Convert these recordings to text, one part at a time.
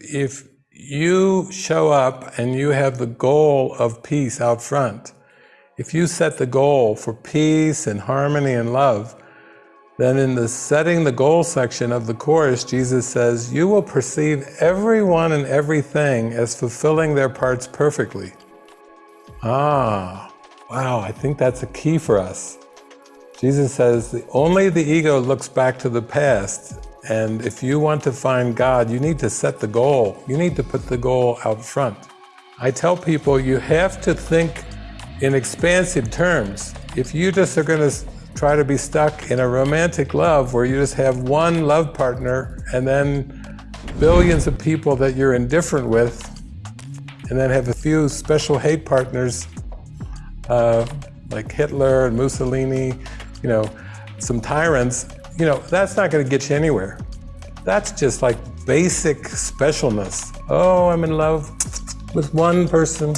If you show up and you have the goal of peace out front, if you set the goal for peace and harmony and love, then in the setting the goal section of the Course, Jesus says, you will perceive everyone and everything as fulfilling their parts perfectly. Ah, wow, I think that's a key for us. Jesus says, only the ego looks back to the past, and if you want to find God, you need to set the goal. You need to put the goal out front. I tell people you have to think in expansive terms. If you just are going to try to be stuck in a romantic love where you just have one love partner and then billions of people that you're indifferent with, and then have a few special hate partners uh, like Hitler and Mussolini, you know, some tyrants, you know, that's not going to get you anywhere. That's just like basic specialness. Oh, I'm in love with one person.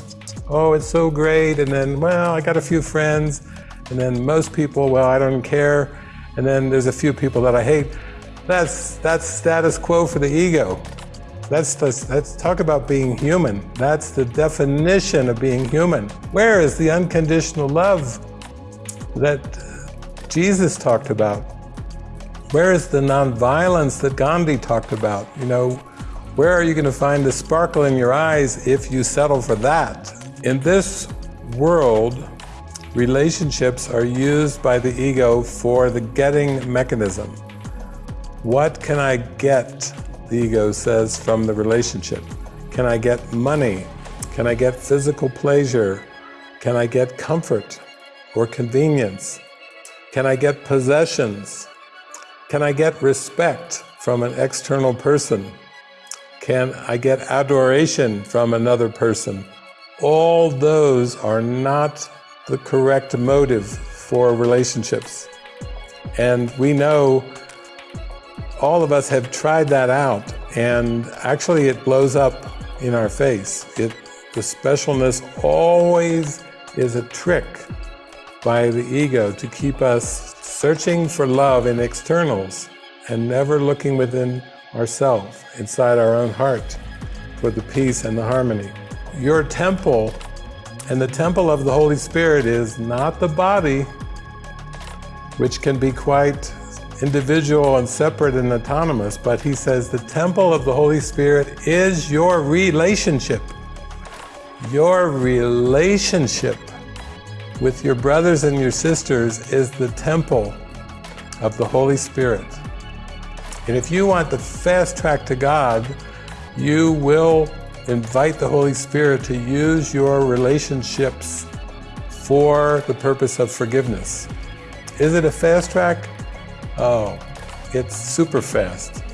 Oh, it's so great. And then, well, I got a few friends. And then most people, well, I don't care. And then there's a few people that I hate. That's, that's status quo for the ego. That's, that's, let's talk about being human. That's the definition of being human. Where is the unconditional love that Jesus talked about? Where is the nonviolence that Gandhi talked about? You know, where are you going to find the sparkle in your eyes if you settle for that? In this world, relationships are used by the ego for the getting mechanism. What can I get, the ego says, from the relationship? Can I get money? Can I get physical pleasure? Can I get comfort or convenience? Can I get possessions? Can I get respect from an external person? Can I get adoration from another person? All those are not the correct motive for relationships. And we know all of us have tried that out and actually it blows up in our face. It, the specialness always is a trick by the ego to keep us searching for love in externals and never looking within ourselves, inside our own heart, for the peace and the harmony. Your temple and the temple of the Holy Spirit is not the body, which can be quite individual and separate and autonomous, but he says the temple of the Holy Spirit is your relationship. Your relationship with your brothers and your sisters is the temple of the Holy Spirit. And if you want the fast track to God, you will invite the Holy Spirit to use your relationships for the purpose of forgiveness. Is it a fast track? Oh, it's super fast.